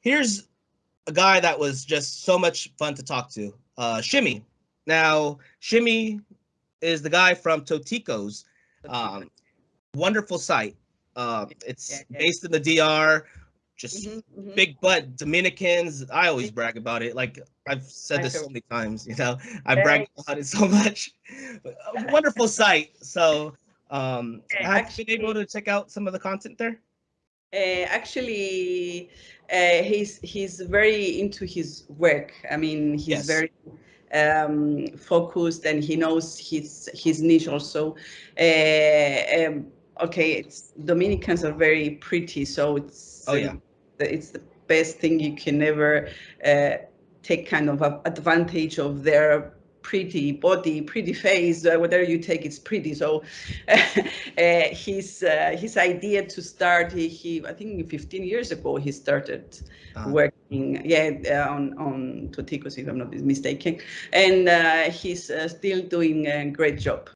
here's a guy that was just so much fun to talk to. Uh, Shimmy. Now, Shimmy is the guy from Toticos. Um, wonderful site. Uh, it's based in the DR. Just Mhm, mhm. big butt Dominicans. I always brag about it. Like I've said this so many times, you know, I brag about it so much. Wonderful site. So, um, have you been able to check out some of the content there? Uh, actually, uh, he's he's very into his work. I mean, he's Yes. very um, focused and he knows his his niche also. Uh, um, okay, it's Dominicans are very pretty, so it's Oh, yeah. the- it's the best thing you can ever uh, take kind of advantage of their pretty body, pretty face, uh, whatever you take, it's pretty. So uh, his uh, his idea to start, he, he I think 15 years ago he started Uh-huh. working, yeah, uh, on on Toticos if I'm not mistaken, and uh, he's uh, still doing a great job.